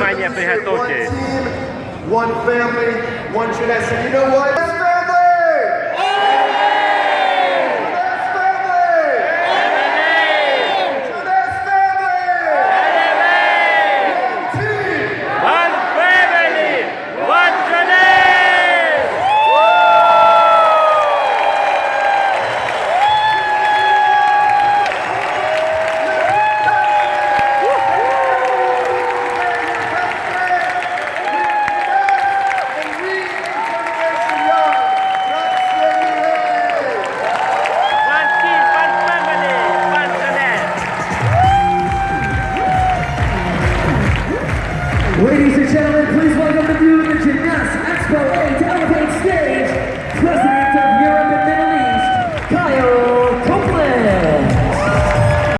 Внимание, One приготовьтесь. team, one family, one tradition. You know what? Ladies and gentlemen, please welcome the view to Gymnas Expo 8 Elevate Stage, President of Europe and Middle East, Kyle